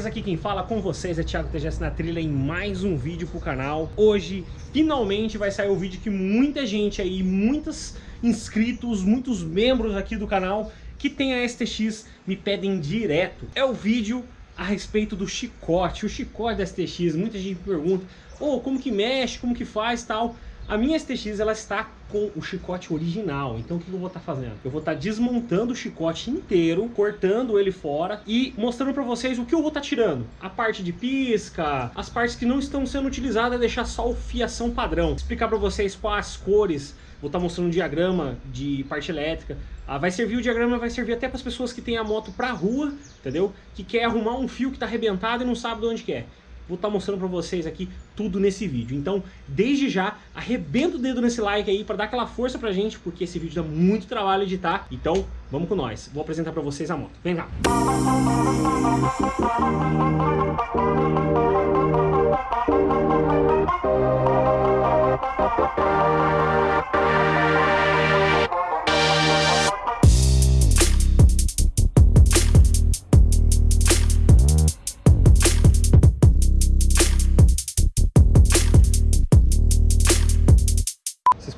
beleza? Aqui quem fala com vocês é Thiago TGS na trilha em mais um vídeo pro canal. Hoje, finalmente, vai sair o vídeo que muita gente aí, muitos inscritos, muitos membros aqui do canal que tem a STX me pedem direto. É o vídeo a respeito do chicote, o chicote da STX. Muita gente me pergunta, oh, como que mexe, como que faz tal. A minha STX ela está com o chicote original, então o que eu vou estar tá fazendo? Eu vou estar tá desmontando o chicote inteiro, cortando ele fora e mostrando para vocês o que eu vou estar tá tirando. A parte de pisca, as partes que não estão sendo utilizadas, deixar só o fiação padrão. Explicar para vocês quais cores, vou estar tá mostrando um diagrama de parte elétrica. Ah, vai servir o diagrama, vai servir até para as pessoas que têm a moto para rua, entendeu? Que quer arrumar um fio que está arrebentado e não sabe de onde. É vou estar tá mostrando para vocês aqui tudo nesse vídeo. Então, desde já, arrebenta o dedo nesse like aí para dar aquela força pra gente, porque esse vídeo dá muito trabalho editar. Então, vamos com nós. Vou apresentar para vocês a moto. Vem cá.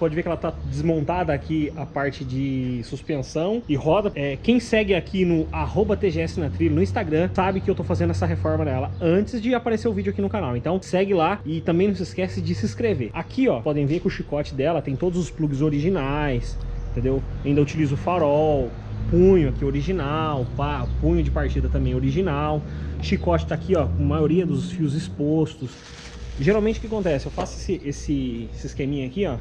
Pode ver que ela tá desmontada aqui a parte de suspensão e roda. É, quem segue aqui no arroba TGS na trilha no Instagram sabe que eu tô fazendo essa reforma nela antes de aparecer o vídeo aqui no canal. Então segue lá e também não se esquece de se inscrever. Aqui ó, podem ver que o chicote dela tem todos os plugs originais, entendeu? Ainda utilizo farol, punho aqui original, pá, punho de partida também original. Chicote tá aqui ó, com a maioria dos fios expostos. Geralmente o que acontece? Eu faço esse, esse, esse esqueminha aqui, ó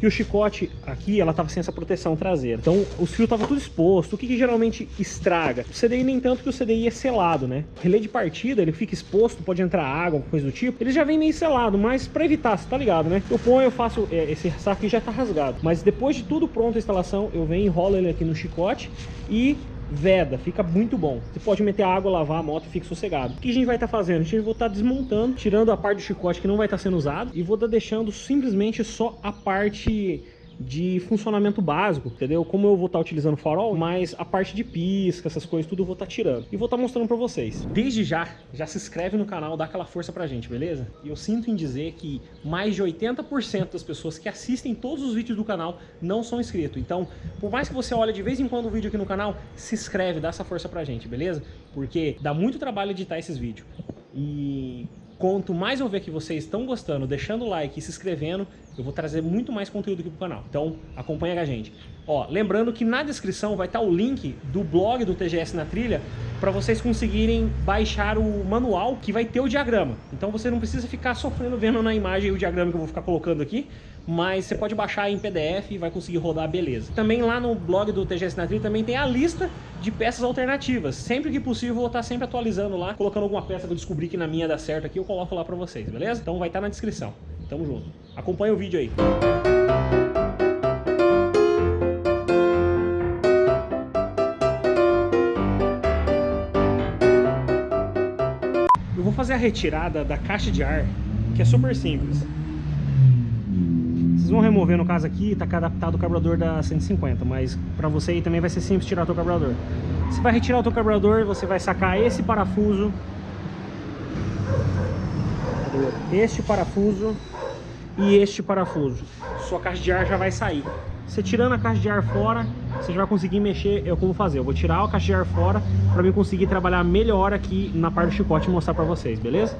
que o chicote aqui, ela tava sem essa proteção traseira. Então, os fios tava tudo exposto. O que, que geralmente estraga? O CDI nem tanto que o CDI é selado, né? O relé de partida, ele fica exposto, pode entrar água, coisa do tipo. Ele já vem meio selado, mas para evitar, você tá ligado, né? Eu ponho, eu faço, é, esse saco aqui já tá rasgado. Mas depois de tudo pronto a instalação, eu venho, enrolo ele aqui no chicote e veda, fica muito bom. Você pode meter água, lavar a moto e fica sossegado. O que a gente vai estar tá fazendo? A gente vai estar tá desmontando, tirando a parte do chicote que não vai estar tá sendo usado e vou estar tá deixando simplesmente só a parte de funcionamento básico, entendeu? Como eu vou estar tá utilizando farol, mas a parte de pisca, essas coisas, tudo eu vou estar tá tirando. E vou estar tá mostrando pra vocês. Desde já, já se inscreve no canal, dá aquela força pra gente, beleza? E eu sinto em dizer que mais de 80% das pessoas que assistem todos os vídeos do canal não são inscritos. Então, por mais que você olhe de vez em quando o vídeo aqui no canal, se inscreve, dá essa força pra gente, beleza? Porque dá muito trabalho editar esses vídeos. E Quanto mais eu ver que vocês estão gostando, deixando o like e se inscrevendo, eu vou trazer muito mais conteúdo aqui pro canal. Então, acompanha com a gente. Ó, lembrando que na descrição vai estar o link do blog do TGS na Trilha para vocês conseguirem baixar o manual que vai ter o diagrama. Então você não precisa ficar sofrendo vendo na imagem o diagrama que eu vou ficar colocando aqui, mas você pode baixar em PDF e vai conseguir rodar beleza. Também lá no blog do TGS na Trilha também tem a lista de peças alternativas. Sempre que possível vou estar sempre atualizando lá, colocando alguma peça que eu descobri que na minha dá certo aqui, eu coloco lá para vocês, beleza? Então vai estar na descrição. Tamo junto. Acompanha o vídeo aí. Eu vou fazer a retirada da caixa de ar, que é super simples. Vocês vão remover no caso aqui, tá adaptado o carburador da 150, mas para você aí também vai ser simples tirar o teu carburador. Você vai retirar o teu carburador, você vai sacar esse parafuso, este parafuso e este parafuso. Sua caixa de ar já vai sair. Você tirando a caixa de ar fora, você já vai conseguir mexer, eu como fazer. Eu vou tirar a caixa de ar fora para mim conseguir trabalhar melhor aqui na parte do chicote e mostrar para vocês, beleza?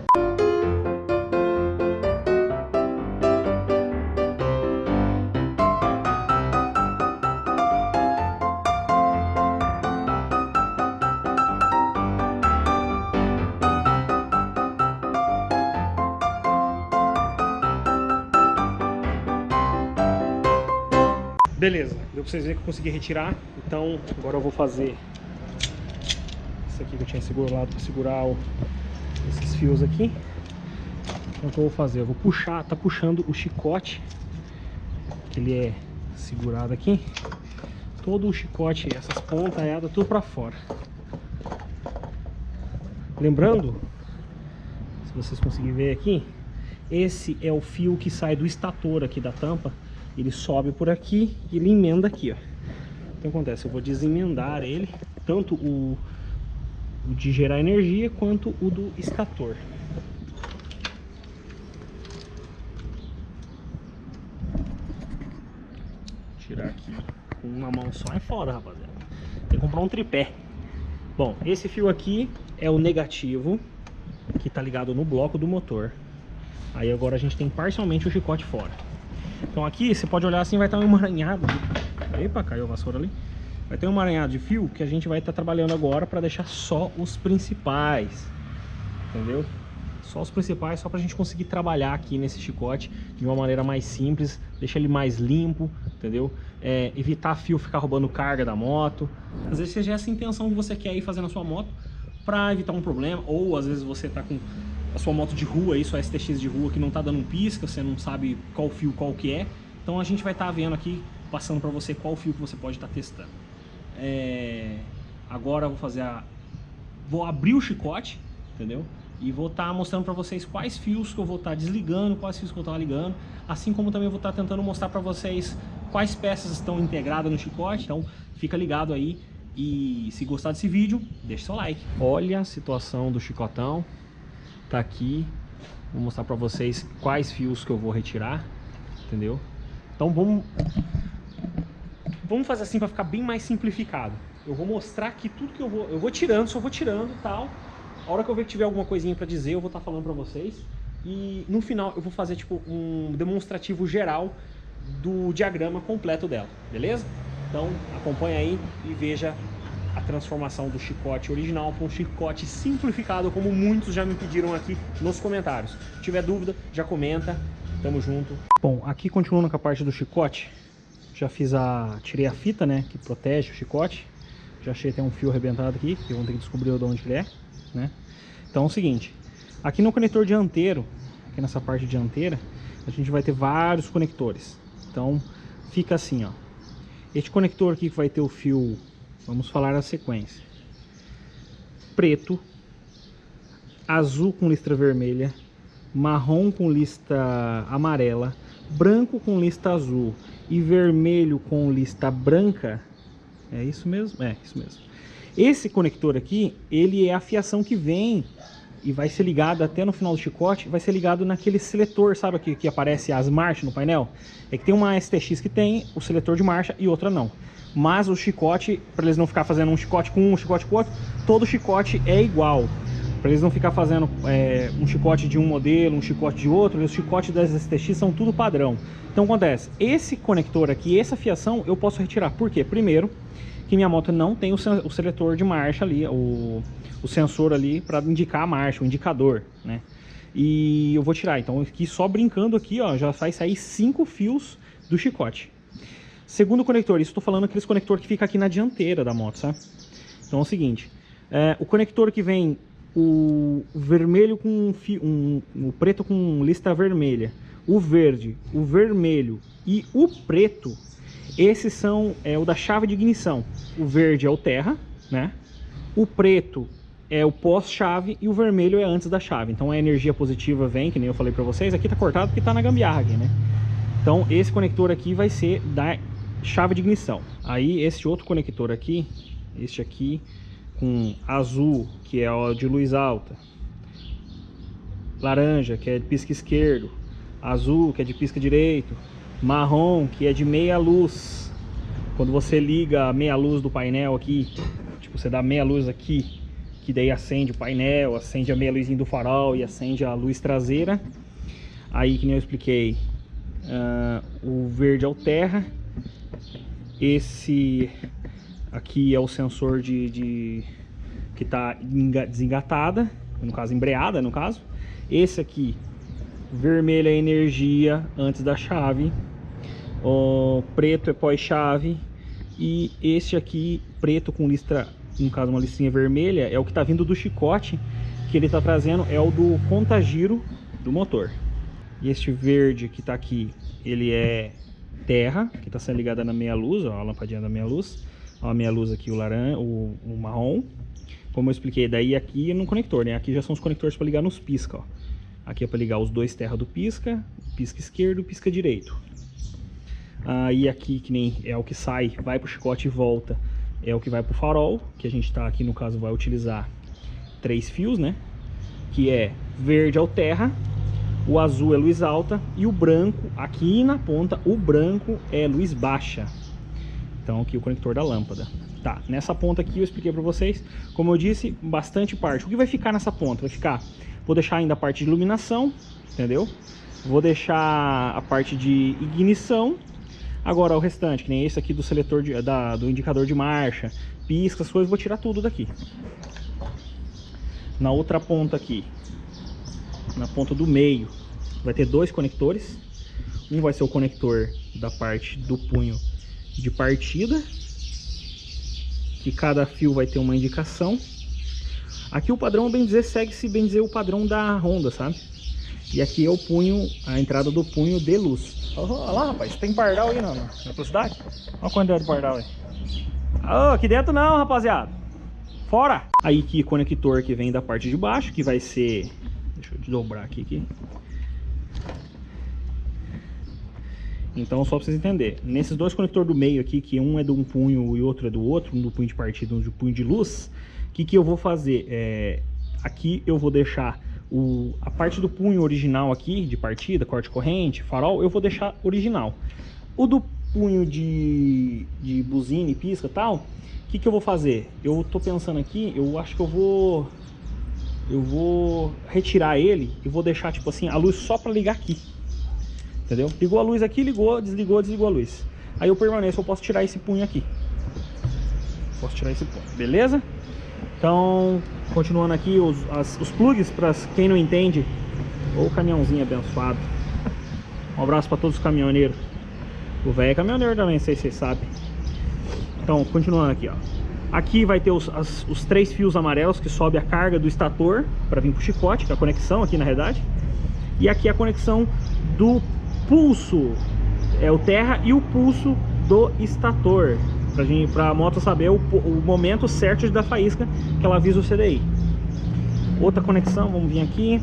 Beleza, deu pra vocês verem que eu consegui retirar. Então, agora eu vou fazer isso aqui que eu tinha segurado para segurar o, esses fios aqui. Então, o que eu vou fazer? Eu vou puxar, tá puxando o chicote, que ele é segurado aqui. Todo o chicote, essas pontas, tudo para fora. Lembrando, se vocês conseguirem ver aqui, esse é o fio que sai do estator aqui da tampa ele sobe por aqui e ele emenda aqui, ó. Então acontece, eu vou desemendar ele, tanto o, o de gerar energia quanto o do estator. Tirar aqui com uma mão só é foda, rapaziada. Tem que comprar um tripé. Bom, esse fio aqui é o negativo, que está ligado no bloco do motor. Aí agora a gente tem parcialmente o chicote fora. Então aqui, você pode olhar assim, vai estar um emaranhado. Epa, caiu a vassoura ali. Vai ter um emaranhado de fio que a gente vai estar trabalhando agora para deixar só os principais. Entendeu? Só os principais, só para a gente conseguir trabalhar aqui nesse chicote de uma maneira mais simples, deixar ele mais limpo, entendeu? É, evitar fio ficar roubando carga da moto. Às vezes seja essa intenção que você quer ir fazer na sua moto para evitar um problema, ou às vezes você está com a sua moto de rua, aí, sua STX de rua que não está dando um pisca, você não sabe qual fio qual que é. Então a gente vai estar tá vendo aqui, passando para você qual fio que você pode estar tá testando. É... Agora eu vou fazer a... Vou abrir o chicote, entendeu? E vou estar tá mostrando para vocês quais fios que eu vou estar tá desligando, quais fios que eu estou ligando. Assim como também vou estar tá tentando mostrar para vocês quais peças estão integradas no chicote. Então fica ligado aí. E se gostar desse vídeo, deixa seu like. Olha a situação do chicotão. Tá aqui. Vou mostrar para vocês quais fios que eu vou retirar. Entendeu? Então vamos... Vamos fazer assim para ficar bem mais simplificado. Eu vou mostrar aqui tudo que eu vou... Eu vou tirando, só vou tirando tal a hora que eu ver que tiver alguma coisinha para dizer, eu vou estar tá falando para vocês. E no final eu vou fazer tipo um demonstrativo geral do diagrama completo dela, beleza? Então acompanha aí e veja a transformação do chicote original para um chicote simplificado, como muitos já me pediram aqui nos comentários. Se tiver dúvida, já comenta. Tamo junto. Bom, aqui continuando com a parte do chicote, já fiz a... tirei a fita, né, que protege o chicote. Já achei até um fio arrebentado aqui, que vamos ter que descobrir de onde ele é né? Então é o seguinte, aqui no conector dianteiro, aqui nessa parte dianteira, a gente vai ter vários conectores. Então fica assim, ó. Este conector aqui que vai ter o fio, vamos falar a sequência. Preto, azul com listra vermelha, marrom com lista amarela, branco com lista azul e vermelho com lista branca. É isso mesmo? É, isso mesmo. Esse conector aqui, ele é a fiação que vem e vai ser ligado até no final do chicote, vai ser ligado naquele seletor, sabe aqui que aparece as marchas no painel? É que tem uma STX que tem o seletor de marcha e outra não. Mas o chicote, para eles não ficar fazendo um chicote com um, um chicote com outro, todo chicote é igual. Para eles não ficar fazendo é, um chicote de um modelo, um chicote de outro, os chicotes das STX são tudo padrão. Então acontece, esse conector aqui, essa fiação, eu posso retirar. Por quê? Primeiro, que minha moto não tem o, o seletor de marcha ali, o, o sensor ali para indicar a marcha, o indicador, né? E eu vou tirar, então aqui só brincando aqui, ó, já vai sair cinco fios do chicote. Segundo conector, isso estou falando aqueles conector que fica aqui na dianteira da moto, sabe? Então é o seguinte, é, o conector que vem o vermelho com fio, um, o preto com lista vermelha, o verde, o vermelho e o preto esses são é, o da chave de ignição. O verde é o terra, né? O preto é o pós-chave e o vermelho é antes da chave. Então a energia positiva vem, que nem eu falei para vocês. Aqui tá cortado porque tá na gambiarra aqui, né? Então esse conector aqui vai ser da chave de ignição. Aí esse outro conector aqui, este aqui com azul, que é o de luz alta. Laranja, que é de pisca esquerdo. Azul, que é de pisca direito marrom, que é de meia luz. Quando você liga a meia luz do painel aqui, tipo, você dá meia luz aqui, que daí acende o painel, acende a meia luzinha do farol e acende a luz traseira. Aí, que nem eu expliquei, uh, o verde é o terra. Esse aqui é o sensor de, de que está desengatada, no caso embreada, no caso. Esse aqui, vermelho é energia antes da chave o preto é pós-chave e este aqui, preto com listra, no caso uma listrinha vermelha, é o que está vindo do chicote que ele está trazendo, é o do contagiro do motor. E este verde que está aqui, ele é terra, que está sendo ligada na meia luz, ó, a lampadinha da meia luz. Ó, a meia luz aqui, o laranja, o, o marrom. Como eu expliquei, daí aqui no conector, né? Aqui já são os conectores para ligar nos pisca, ó. Aqui é para ligar os dois terra do pisca, pisca esquerdo, pisca direito. Ah, aqui, que nem é o que sai, vai para o chicote e volta, é o que vai para o farol, que a gente está aqui no caso vai utilizar três fios, né? Que é verde é o terra, o azul é luz alta e o branco, aqui na ponta, o branco é luz baixa. Então aqui o conector da lâmpada. Tá, nessa ponta aqui eu expliquei para vocês, como eu disse, bastante parte. O que vai ficar nessa ponta? Vai ficar, vou deixar ainda a parte de iluminação, entendeu? Vou deixar a parte de ignição. Agora o restante, que nem esse aqui do seletor de, da, do indicador de marcha, pisca, as coisas, vou tirar tudo daqui. Na outra ponta aqui, na ponta do meio, vai ter dois conectores. Um vai ser o conector da parte do punho de partida, que cada fio vai ter uma indicação. Aqui o padrão, bem dizer, segue-se, bem dizer, o padrão da Honda, sabe? E aqui é o punho, a entrada do punho de luz. Olha lá, rapaz, tem pardal aí na, na velocidade? Olha a quantidade de pardal aí. Oh, aqui dentro não, rapaziada. Fora! Aí que conector que vem da parte de baixo, que vai ser... Deixa eu dobrar aqui, aqui. Então, só para vocês entenderem, nesses dois conectores do meio aqui, que um é de um punho e outro é do outro, um do punho de partida e um do punho de luz, o que, que eu vou fazer? É, aqui eu vou deixar o, a parte do punho original aqui, de partida, corte corrente, farol, eu vou deixar original. O do punho de, de buzina e pisca e tal, o que, que eu vou fazer? Eu tô pensando aqui, eu acho que eu vou... Eu vou retirar ele e vou deixar, tipo assim, a luz só para ligar aqui. Entendeu? Ligou a luz aqui, ligou, desligou, desligou a luz. Aí eu permaneço, eu posso tirar esse punho aqui. Posso tirar esse punho, beleza? Então, continuando aqui, os, as, os plugs, para quem não entende, ou caminhãozinho abençoado. Um abraço para todos os caminhoneiros. O velho é caminhoneiro também, não sei se vocês sabem. Então, continuando aqui, ó. Aqui vai ter os, as, os três fios amarelos que sobe a carga do estator para vir para o chicote, que é a conexão aqui na realidade. E aqui a conexão do pulso é o terra e o pulso do estator para a moto saber o, o, momento certo dar faísca que ela avisa o CDI outra conexão, vamos vir aqui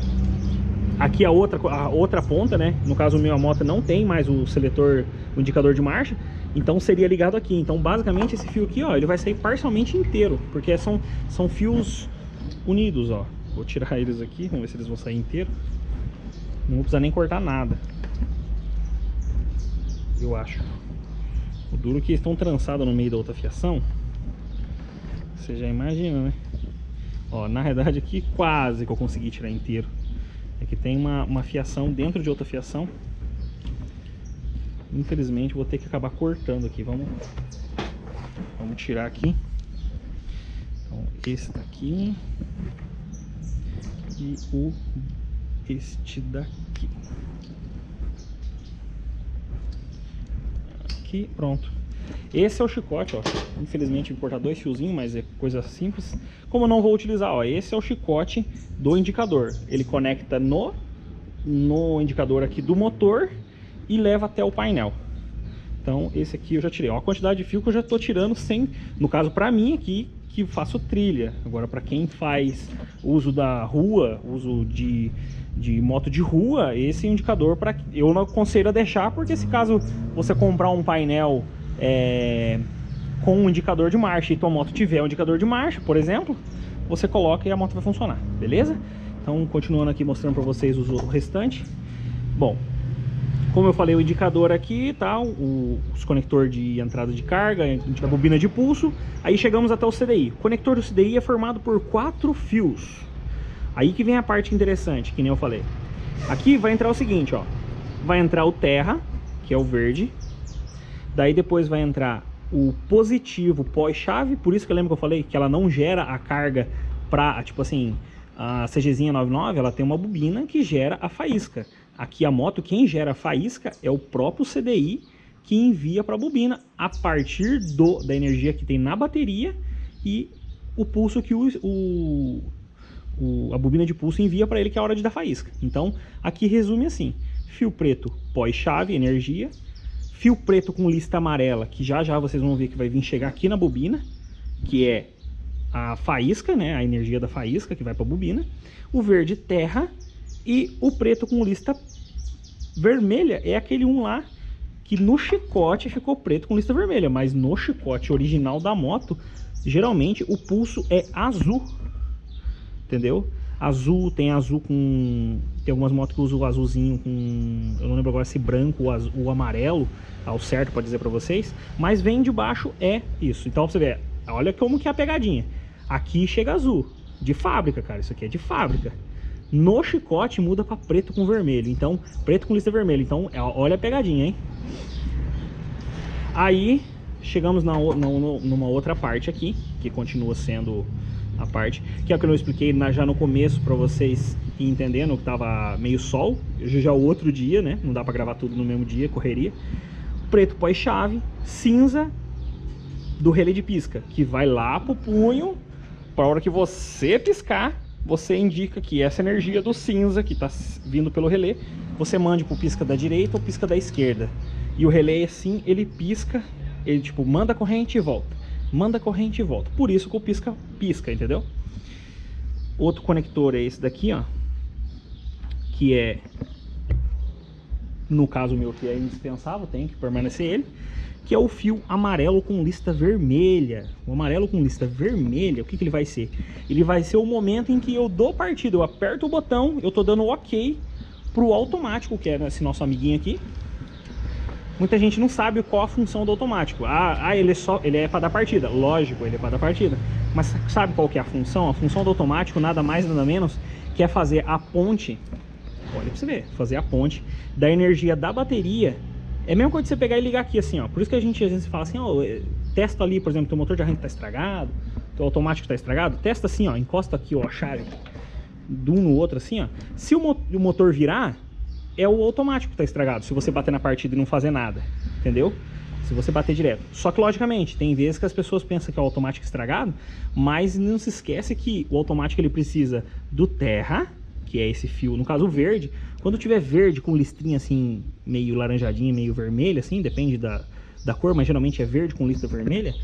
aqui a outra, a outra ponta, né? No caso o meu a moto não tem mais o seletor, o indicador de marcha, então seria ligado aqui. Então basicamente esse fio aqui, ó, ele vai sair parcialmente inteiro, porque são, são fios unidos, ó. Vou tirar eles aqui, vamos ver se eles vão sair inteiro. Não vou precisar nem cortar nada eu acho. O duro é que estão trançados no meio da outra fiação. Você já imagina, né? Ó, na realidade aqui quase que eu consegui tirar inteiro. É que tem uma, uma fiação dentro de outra fiação. Infelizmente vou ter que acabar cortando aqui. Vamos, vamos tirar aqui. Então, esse daqui. E o este daqui. aqui, pronto. Esse é o chicote, ó. Infelizmente importar dois fiozinhos, mas é coisa simples. Como eu não vou utilizar, ó, esse é o chicote do indicador. Ele conecta no, no indicador aqui do motor e leva até o painel. Então esse aqui eu já tirei. A quantidade de fio que eu já estou tirando sem, no caso para mim aqui, que faço trilha. Agora para quem faz uso da rua, uso de de moto de rua, esse indicador para eu não aconselho a deixar, porque se caso você comprar um painel é, com um indicador de marcha e tua moto tiver um indicador de marcha, por exemplo, você coloca e a moto vai funcionar, beleza? Então, continuando aqui mostrando para vocês o restante. Bom, como eu falei, o indicador aqui, tá? O, os conector de entrada de carga, a bobina de pulso. Aí chegamos até o CDI. O conector do CDI é formado por quatro fios. Aí que vem a parte interessante, que nem eu falei. Aqui vai entrar o seguinte, ó. Vai entrar o terra, que é o verde. Daí depois vai entrar o positivo pós-chave. Por isso que eu lembro que eu falei que ela não gera a carga pra, tipo assim, a CGzinha 99, ela tem uma bobina que gera a faísca. Aqui a moto, quem gera a faísca é o próprio CDI que envia para a bobina a partir do, da energia que tem na bateria e o pulso que o, o o, a bobina de pulso envia para ele que é a hora de dar faísca. Então, aqui resume assim, fio preto pós-chave, energia, fio preto com lista amarela, que já já vocês vão ver que vai vir chegar aqui na bobina, que é a faísca, né, a energia da faísca que vai para a bobina, o verde terra e o preto com lista vermelha é aquele um lá que no chicote ficou preto com lista vermelha, mas no chicote original da moto, geralmente o pulso é azul entendeu? Azul, tem azul com... Tem algumas motos que usam o azulzinho com... Eu não lembro agora se branco ou azul, amarelo, ao certo para dizer para vocês. Mas vem de baixo é isso. Então você vê, olha como que é a pegadinha. Aqui chega azul, de fábrica, cara. Isso aqui é de fábrica. No chicote muda para preto com vermelho. Então, preto com lista vermelha. Então, é, olha a pegadinha, hein? Aí, chegamos na, na, numa outra parte aqui, que continua sendo a parte, que é o que eu expliquei na, já no começo para vocês entendendo que tava meio sol, hoje já é o outro dia, né? Não dá para gravar tudo no mesmo dia, correria. Preto pós-chave, cinza do relé de pisca, que vai lá pro punho, para hora que você piscar, você indica que essa energia do cinza que está vindo pelo relé, você mande para o pisca da direita ou pisca da esquerda. E o relé, assim, ele pisca, ele tipo, manda a corrente e volta. Manda corrente e volta. Por isso que o pisca pisca, entendeu? Outro conector é esse daqui, ó. Que é, no caso meu, que é indispensável, tem que permanecer ele que é o fio amarelo com lista vermelha. O amarelo com lista vermelha, o que, que ele vai ser? Ele vai ser o momento em que eu dou partida, eu aperto o botão, eu tô dando ok pro automático, que é esse nosso amiguinho aqui. Muita gente não sabe qual a função do automático. Ah, ah ele, é só, ele é para dar partida. Lógico, ele é para dar partida. Mas sabe qual que é a função? A função do automático, nada mais nada menos, que é fazer a ponte, olha para você ver, fazer a ponte da energia da bateria é mesmo quando você pegar e ligar aqui assim, ó. Por isso que a gente às vezes fala assim, ó, testa ali, por exemplo, teu motor de arranque tá estragado, teu automático tá estragado, testa assim, ó, encosta aqui, ó, a chave de um no outro assim, ó. Se o motor virar, é o automático que tá estragado, se você bater na partida e não fazer nada, entendeu? Se você bater direto. Só que, logicamente, tem vezes que as pessoas pensam que é o automático estragado, mas não se esquece que o automático ele precisa do terra, que é esse fio, no caso verde, quando tiver verde com listrinha assim, meio laranjadinha, meio vermelha, assim, depende da, da cor, mas geralmente é verde com lista vermelha,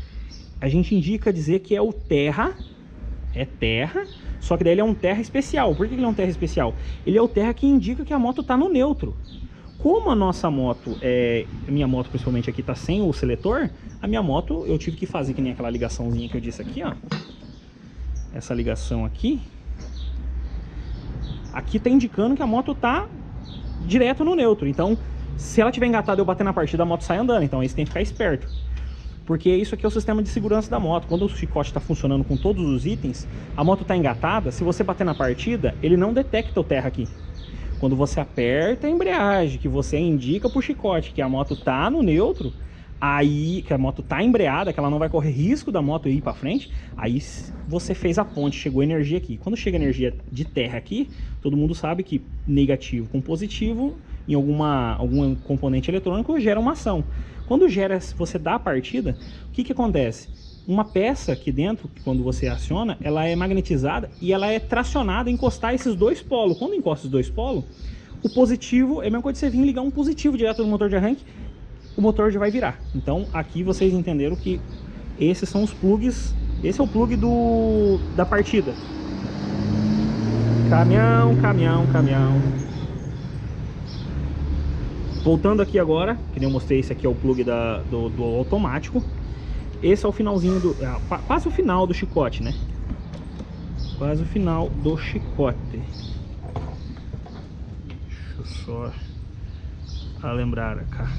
a gente indica dizer que é o terra, é terra, só que daí ele é um terra especial. Por que ele é um terra especial? Ele é o terra que indica que a moto está no neutro. Como a nossa moto, é, minha moto principalmente aqui está sem o seletor, a minha moto eu tive que fazer que nem aquela ligaçãozinha que eu disse aqui, ó. Essa ligação aqui, Aqui tá indicando que a moto tá direto no neutro. Então, se ela tiver engatada e eu bater na partida, a moto sai andando. Então, aí você tem que ficar esperto. Porque isso aqui é o sistema de segurança da moto. Quando o chicote está funcionando com todos os itens, a moto está engatada, se você bater na partida, ele não detecta o terra aqui. Quando você aperta a embreagem, que você indica para o chicote que a moto está no neutro, aí que a moto tá embreada, que ela não vai correr risco da moto ir para frente, aí você fez a ponte, chegou energia aqui. Quando chega energia de terra aqui, todo mundo sabe que negativo com positivo em alguma, algum componente eletrônico gera uma ação. Quando gera, você dá a partida, o que que acontece? Uma peça aqui dentro, quando você aciona, ela é magnetizada e ela é tracionada a encostar esses dois polos. Quando encosta os dois polos, o positivo é a mesma coisa que você vir ligar um positivo direto no motor de arranque o motor já vai virar. Então aqui vocês entenderam que esses são os plugs, esse é o plug do, da partida. Caminhão, caminhão, caminhão. Voltando aqui agora, que nem eu mostrei, esse aqui é o plug da, do, do automático. Esse é o finalzinho do... É, quase o final do chicote, né? Quase o final do chicote. Deixa eu só lembrar cá.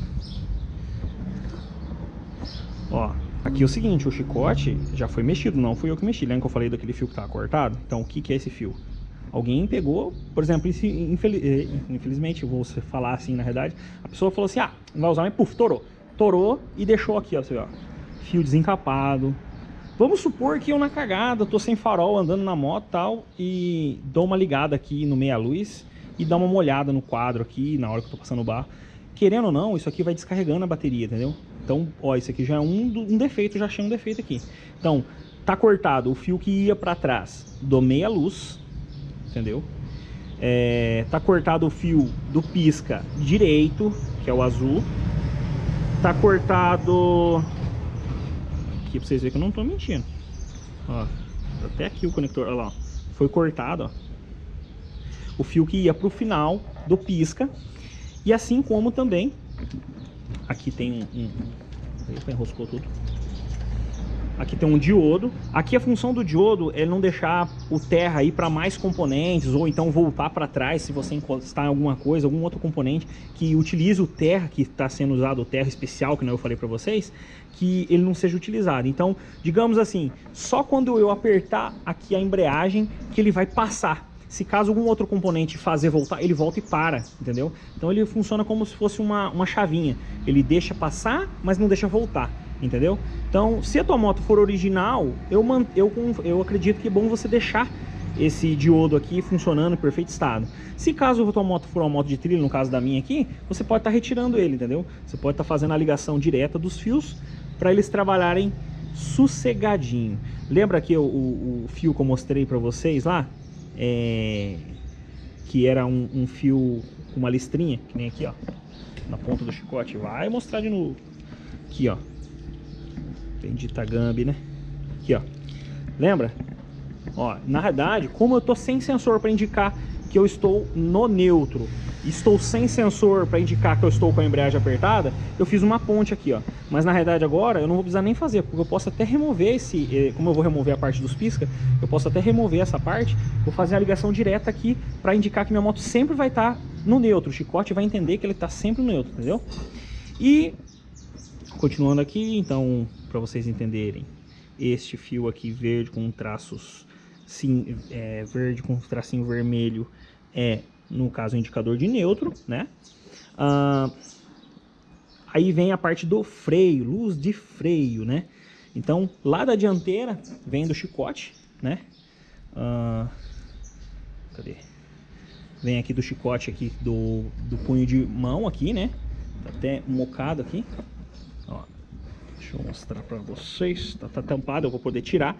Ó, aqui é o seguinte, o chicote já foi mexido, não fui eu que mexi. Lembra que eu falei daquele fio que tava cortado? Então, o que, que é esse fio? Alguém pegou, por exemplo, infeliz, eh, infelizmente, vou falar assim na verdade, a pessoa falou assim, ah, não vai usar, mas puf, torou. Torou e deixou aqui, ó, você vê, ó, fio desencapado. Vamos supor que eu na cagada, tô sem farol, andando na moto e tal, e dou uma ligada aqui no meia-luz e dá uma molhada no quadro aqui, na hora que eu tô passando o barro. Querendo ou não, isso aqui vai descarregando a bateria, entendeu? Então, ó, isso aqui já é um, um defeito, já achei um defeito aqui. Então, tá cortado o fio que ia para trás do meia luz, entendeu? É, tá cortado o fio do pisca direito, que é o azul. Tá cortado... Aqui pra vocês verem que eu não tô mentindo. Ó, até aqui o conector, olha lá. Foi cortado, ó. O fio que ia pro final do pisca. E assim como também Aqui tem um... um... Eita, enroscou tudo. Aqui tem um diodo. Aqui a função do diodo é não deixar o terra ir para mais componentes ou então voltar para trás se você encostar em alguma coisa, algum outro componente que utilize o terra que está sendo usado, o terra especial que eu falei para vocês, que ele não seja utilizado. Então, digamos assim, só quando eu apertar aqui a embreagem que ele vai passar. Se caso algum outro componente fazer voltar, ele volta e para, entendeu? Então ele funciona como se fosse uma, uma chavinha. Ele deixa passar, mas não deixa voltar, entendeu? Então, se a tua moto for original, eu, eu, eu acredito que é bom você deixar esse diodo aqui funcionando em perfeito estado. Se caso a tua moto for uma moto de trilho, no caso da minha aqui, você pode estar tá retirando ele, entendeu? Você pode estar tá fazendo a ligação direta dos fios para eles trabalharem sossegadinho. Lembra que o, o, o fio que eu mostrei para vocês lá? É, que era um, um, fio com uma listrinha, que nem aqui, ó. Na ponta do chicote. Vai mostrar de novo. Aqui, ó. Tem de Tagambi, né? Aqui, ó. Lembra? Ó, na verdade, como eu tô sem sensor para indicar que eu estou no neutro, estou sem sensor para indicar que eu estou com a embreagem apertada, eu fiz uma ponte aqui, ó. Mas na realidade agora eu não vou precisar nem fazer, porque eu posso até remover esse, eh, como eu vou remover a parte dos pisca, eu posso até remover essa parte, vou fazer a ligação direta aqui para indicar que minha moto sempre vai estar tá no neutro. O chicote vai entender que ele está sempre no neutro, entendeu? E continuando aqui, então, para vocês entenderem, este fio aqui verde com traços sim, é, verde com tracinho vermelho é no caso, indicador de neutro, né? Ah, aí vem a parte do freio, luz de freio, né? Então, lá da dianteira vem do chicote, né? Ah, cadê? Vem aqui do chicote aqui, do, do punho de mão aqui, né? Tá até mocado aqui. Deixa eu mostrar pra vocês. Tá, tá tampado, eu vou poder tirar.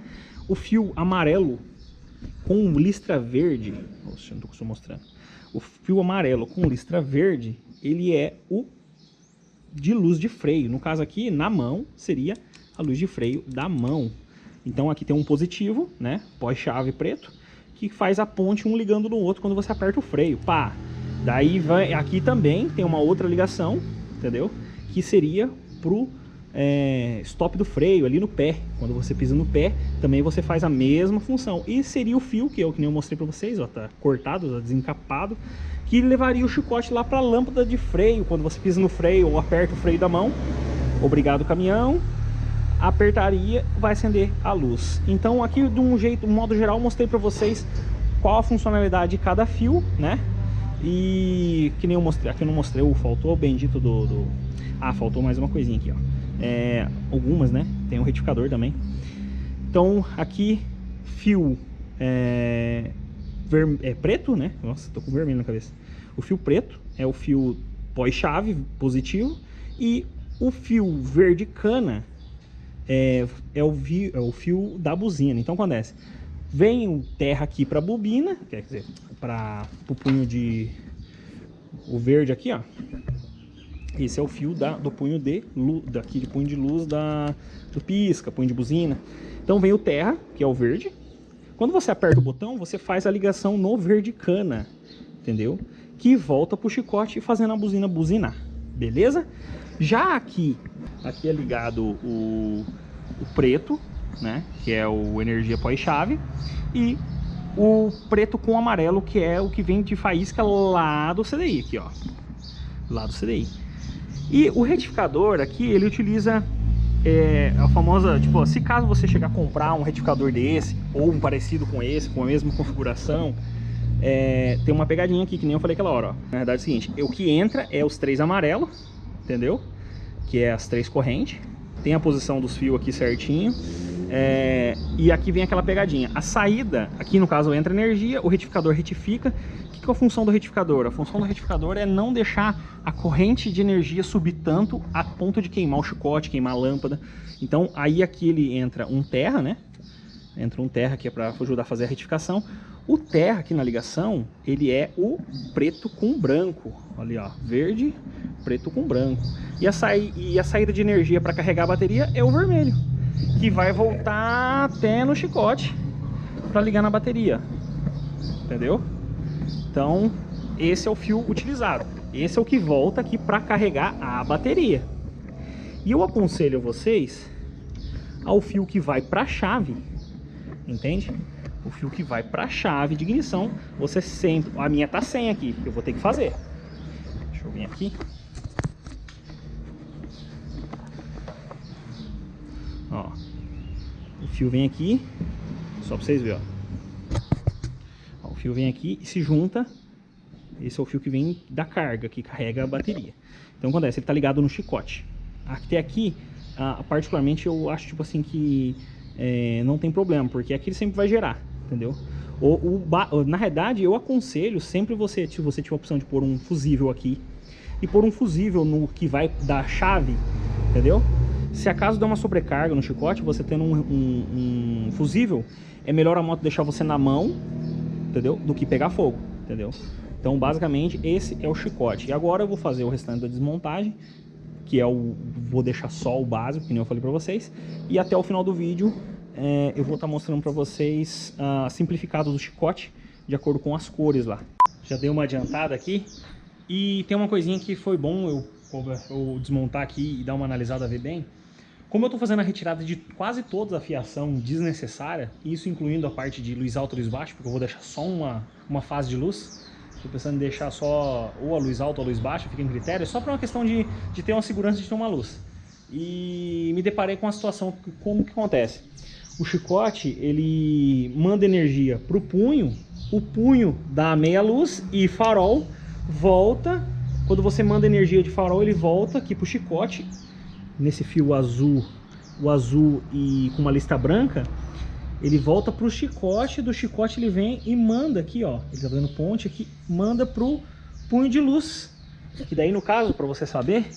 O fio amarelo com listra verde. Nossa, não tô mostrando o fio amarelo com listra verde, ele é o de luz de freio. No caso aqui, na mão, seria a luz de freio da mão. Então aqui tem um positivo, né, pós-chave preto, que faz a ponte um ligando no outro quando você aperta o freio. Pá! Daí vai, aqui também tem uma outra ligação, entendeu? Que seria pro é, stop do freio ali no pé. Quando você pisa no pé, também você faz a mesma função. E seria o fio, que eu que nem eu mostrei para vocês, ó, tá cortado, tá desencapado, que levaria o chicote lá para a lâmpada de freio. Quando você pisa no freio ou aperta o freio da mão, obrigado caminhão, apertaria, vai acender a luz. Então aqui de um jeito, um modo geral, mostrei para vocês qual a funcionalidade de cada fio, né? E que nem eu mostrei, aqui eu não mostrei, faltou o bendito do, do... Ah, faltou mais uma coisinha aqui, ó é, algumas, né? Tem um retificador também. Então, aqui, fio é, ver, é preto, né? Nossa, tô com vermelho na cabeça. O fio preto é o fio pós-chave positivo e o fio verde cana é, é, o, é o fio da buzina. Então, acontece, vem o terra aqui para bobina, quer dizer, para o punho de... o verde aqui, ó, esse é o fio da, do punho de luz, daqui de punho de luz da, do pisca, punho de buzina. Então vem o terra, que é o verde. Quando você aperta o botão, você faz a ligação no verde cana, entendeu? Que volta pro chicote fazendo a buzina buzinar, beleza? Já aqui, aqui é ligado o, o preto, né? Que é o energia pós-chave. E o preto com amarelo, que é o que vem de faísca lá do CDI, aqui ó. Lá do CDI. E o retificador aqui, ele utiliza é, a famosa, tipo, se caso você chegar a comprar um retificador desse, ou um parecido com esse, com a mesma configuração, é, tem uma pegadinha aqui, que nem eu falei aquela hora, ó. Na verdade é o seguinte, o que entra é os três amarelos, entendeu? Que é as três correntes. Tem a posição dos fios aqui certinho. É, e aqui vem aquela pegadinha. A saída, aqui no caso entra energia, o retificador retifica que é a função do retificador? A função do retificador é não deixar a corrente de energia subir tanto a ponto de queimar o chicote, queimar a lâmpada. Então aí aqui ele entra um terra, né? Entra um terra que é para ajudar a fazer a retificação. O terra aqui na ligação, ele é o preto com branco. Olha ó, verde, preto com branco. E a, sa e a saída de energia para carregar a bateria é o vermelho, que vai voltar até no chicote para ligar na bateria. Entendeu? Então, esse é o fio utilizado. Esse é o que volta aqui para carregar a bateria. E eu aconselho vocês ao fio que vai para a chave, entende? O fio que vai para a chave de ignição, você sempre... A minha tá sem aqui, eu vou ter que fazer. Deixa eu vir aqui. Ó, o fio vem aqui, só para vocês verem, ó. Fio vem aqui e se junta. Esse é o fio que vem da carga, que carrega a bateria. Então acontece, ele está ligado no chicote. Até aqui, ah, particularmente, eu acho tipo assim que é, não tem problema, porque aqui ele sempre vai gerar, entendeu? O, o, na realidade, eu aconselho sempre você, se você tiver a opção de pôr um fusível aqui e pôr um fusível no que vai dar chave, entendeu? Se acaso der uma sobrecarga no chicote, você tendo um, um, um fusível, é melhor a moto deixar você na mão, entendeu? Do que pegar fogo, entendeu? Então, basicamente, esse é o chicote. E agora eu vou fazer o restante da desmontagem, que é o... Vou deixar só o básico, que nem eu falei pra vocês. E até o final do vídeo, é, eu vou estar tá mostrando pra vocês uh, simplificado do chicote, de acordo com as cores lá. Já dei uma adiantada aqui. E tem uma coisinha que foi bom eu, eu desmontar aqui e dar uma analisada, ver bem. Como eu estou fazendo a retirada de quase toda a fiação desnecessária, isso incluindo a parte de luz alta e luz baixa, porque eu vou deixar só uma, uma fase de luz, estou pensando em deixar só ou a luz alta ou a luz baixa, fica em critério, só para uma questão de, de ter uma segurança de ter uma luz. E me deparei com a situação, como que acontece? O chicote, ele manda energia para o punho, o punho dá meia luz e farol volta, quando você manda energia de farol, ele volta aqui para o chicote nesse fio azul, o azul e com uma lista branca, ele volta para o chicote, do chicote ele vem e manda aqui, ó, ele tá dando ponte aqui, manda pro punho de luz, que daí no caso, para você saber,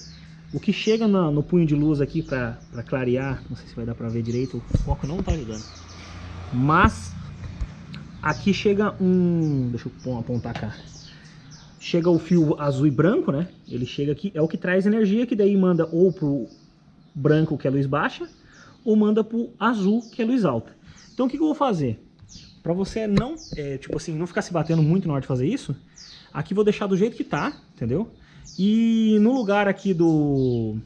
o que chega no, no punho de luz aqui para clarear, não sei se vai dar para ver direito, o foco não tá ajudando, mas aqui chega um, deixa eu apontar cá, chega o fio azul e branco, né? Ele chega aqui, é o que traz energia, que daí manda ou pro branco, que é luz baixa, ou manda pro azul, que é luz alta. Então o que, que eu vou fazer? Para você não, é, tipo assim, não ficar se batendo muito na hora de fazer isso, aqui vou deixar do jeito que tá, entendeu? E no lugar aqui do...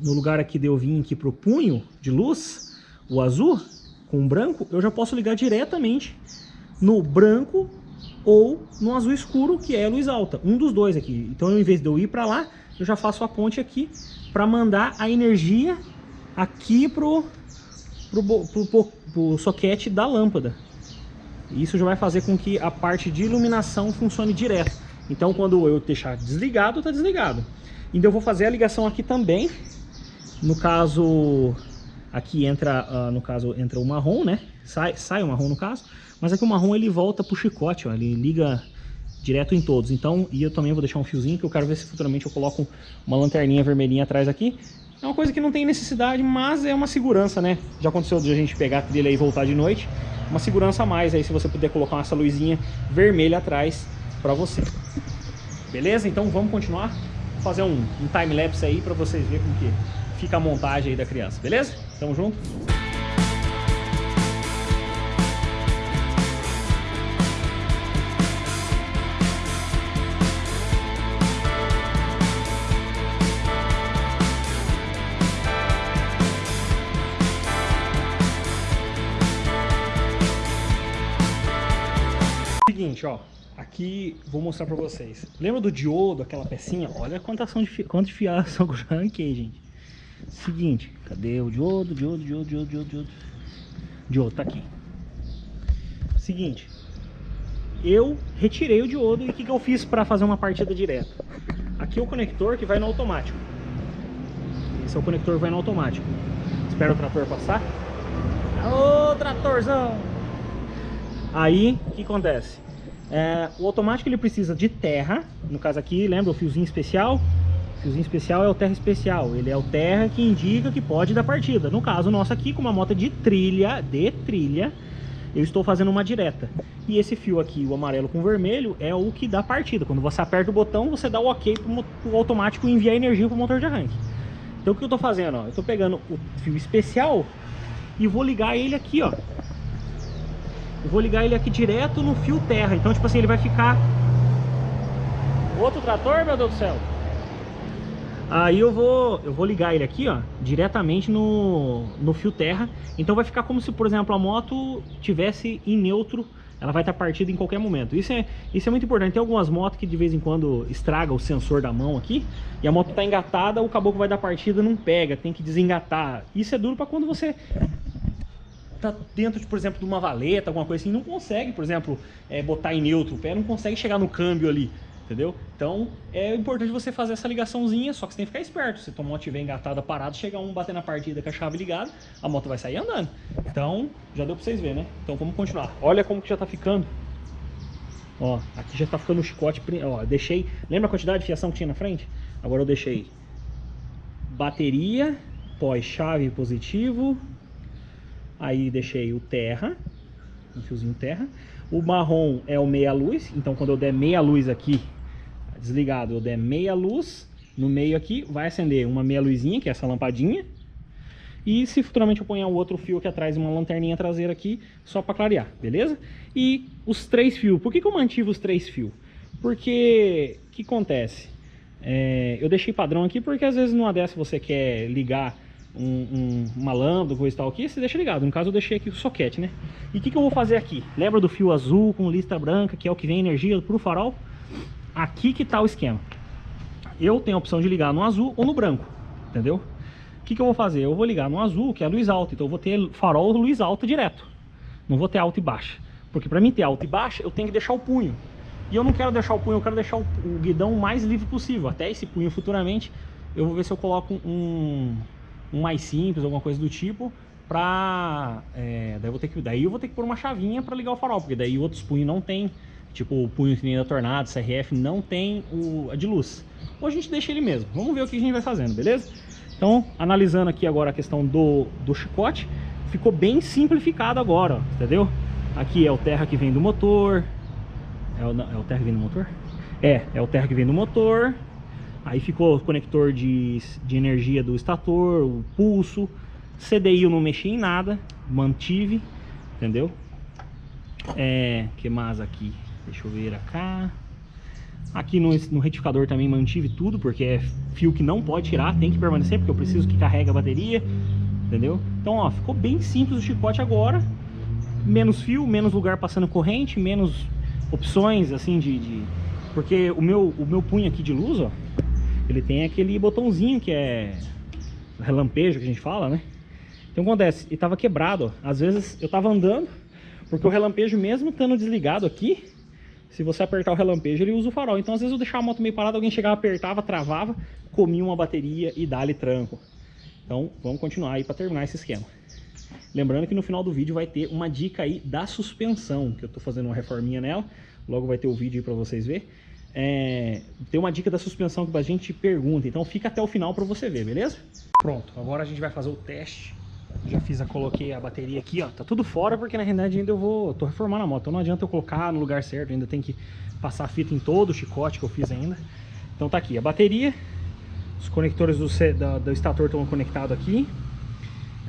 No lugar aqui de eu vir aqui pro punho de luz, o azul com o branco, eu já posso ligar diretamente no branco ou no azul escuro, que é a luz alta. Um dos dois aqui. Então, ao invés de eu ir para lá, eu já faço a ponte aqui para mandar a energia aqui pro, pro, pro, pro, pro soquete da lâmpada. Isso já vai fazer com que a parte de iluminação funcione direto. Então quando eu deixar desligado, está desligado. Então eu vou fazer a ligação aqui também. No caso, aqui entra, uh, no caso, entra o marrom, né? Sai, sai o marrom no caso. Mas aqui o marrom ele volta pro chicote, ó. Ele liga direto em todos. Então, e eu também vou deixar um fiozinho que eu quero ver se futuramente eu coloco uma lanterninha vermelhinha atrás aqui. É uma coisa que não tem necessidade, mas é uma segurança, né? Já aconteceu de a gente pegar a trilha e voltar de noite. Uma segurança a mais aí se você puder colocar essa luzinha vermelha atrás pra você. Beleza? Então vamos continuar. Vou fazer um, um time-lapse aí pra vocês verem como que fica a montagem aí da criança. Beleza? Tamo junto? Aqui, vou mostrar pra vocês. Lembra do diodo, aquela pecinha? Olha quanta ação de, fi... quanto fiação que eu já arranquei, gente. Seguinte, cadê o diodo, diodo, diodo, diodo, diodo, diodo? Diodo, tá aqui. Seguinte, eu retirei o diodo e o que, que eu fiz para fazer uma partida direta? Aqui é o conector que vai no automático. Esse é o conector que vai no automático. Espera o trator passar. Ô, tratorzão! Aí, o que acontece? É, o automático ele precisa de terra, no caso aqui, lembra o fiozinho especial? O fiozinho especial é o terra especial, ele é o terra que indica que pode dar partida. No caso nosso aqui, com uma moto de trilha, de trilha, eu estou fazendo uma direta. E esse fio aqui, o amarelo com vermelho, é o que dá partida. Quando você aperta o botão, você dá o ok para o automático enviar energia para o motor de arranque. Então o que eu estou fazendo? Ó? Eu estou pegando o fio especial e vou ligar ele aqui, ó. Eu vou ligar ele aqui direto no fio terra. Então, tipo assim, ele vai ficar... Outro trator, meu Deus do céu? Aí eu vou, eu vou ligar ele aqui, ó, diretamente no, no fio terra. Então vai ficar como se, por exemplo, a moto tivesse em neutro ela vai estar partida em qualquer momento. Isso é, isso é muito importante. Tem algumas motos que de vez em quando estraga o sensor da mão aqui, e a moto está engatada, o caboclo vai dar partida, não pega, tem que desengatar. Isso é duro para quando você tá dentro, de, por exemplo, de uma valeta, alguma coisa assim, não consegue, por exemplo, é, botar em neutro o pé, não consegue chegar no câmbio ali entendeu? Então é importante você fazer essa ligaçãozinha, só que você tem que ficar esperto. Se a tua moto estiver engatada, parada, chegar um bater na partida com a chave ligada, a moto vai sair andando. Então, já deu pra vocês verem, né? Então vamos continuar. Olha como que já tá ficando. Ó, aqui já tá ficando o chicote, ó, deixei... Lembra a quantidade de fiação que tinha na frente? Agora eu deixei bateria, pós-chave positivo, aí deixei o terra, um fiozinho terra. O marrom é o meia luz, então quando eu der meia luz aqui, desligado, eu der meia luz no meio aqui, vai acender uma meia luzinha, que é essa lampadinha. E se futuramente eu ponhar o outro fio aqui atrás, uma lanterninha traseira aqui, só para clarear, beleza? E os três fios, por que, que eu mantive os três fios? Porque, o que acontece? É, eu deixei padrão aqui porque às vezes numa dessa você quer ligar um, um, uma lâmpada, coisa e tal aqui, você deixa ligado. No caso eu deixei aqui o soquete, né? E o que, que eu vou fazer aqui? Lembra do fio azul com lista branca, que é o que vem energia para o farol? Aqui que tá o esquema. Eu tenho a opção de ligar no azul ou no branco, entendeu? O que, que eu vou fazer? Eu vou ligar no azul, que é a luz alta. Então eu vou ter farol luz alta direto. Não vou ter alta e baixa. Porque para mim ter alta e baixa, eu tenho que deixar o punho. E eu não quero deixar o punho, eu quero deixar o, o guidão mais livre possível. Até esse punho futuramente, eu vou ver se eu coloco um, um mais simples, alguma coisa do tipo. Pra... É, daí, eu vou ter que, daí eu vou ter que pôr uma chavinha para ligar o farol. Porque daí outros punhos não tem tipo o punho que nem da Tornado, CRF, não tem o, a de luz. Ou a gente deixa ele mesmo. Vamos ver o que a gente vai fazendo, beleza? Então, analisando aqui agora a questão do, do chicote, ficou bem simplificado agora, ó, entendeu? Aqui é o terra que vem do motor. É o, é o terra que vem do motor? É, é o terra que vem do motor. Aí ficou o conector de, de energia do estator, o pulso. CDI eu não mexi em nada, mantive, entendeu? É, que mais aqui? Deixa eu ver cá. Aqui no, no, retificador também mantive tudo, porque é fio que não pode tirar, tem que permanecer, porque eu preciso que carregue a bateria, entendeu? Então, ó, ficou bem simples o chicote agora. Menos fio, menos lugar passando corrente, menos opções, assim, de... de... Porque o meu, o meu punho aqui de luz, ó, ele tem aquele botãozinho que é relampejo, que a gente fala, né? Então, acontece, ele tava quebrado, ó. Às vezes eu tava andando, porque o relampejo mesmo estando desligado aqui, se você apertar o relampejo, ele usa o farol. Então, às vezes eu deixava a moto meio parada, alguém chegava, apertava, travava, comia uma bateria e dá-lhe tranco. Então, vamos continuar aí para terminar esse esquema. Lembrando que no final do vídeo vai ter uma dica aí da suspensão, que eu estou fazendo uma reforminha nela. Logo vai ter o vídeo aí para vocês verem. É, tem uma dica da suspensão que a gente pergunta, então fica até o final para você ver, beleza? Pronto, agora a gente vai fazer o teste já fiz, a, coloquei a bateria aqui, ó. Tá tudo fora porque na realidade ainda eu vou... Tô reformando a moto, então não adianta eu colocar no lugar certo. Ainda tem que passar a fita em todo o chicote que eu fiz ainda. Então tá aqui a bateria. Os conectores do, do, do estator estão conectados aqui.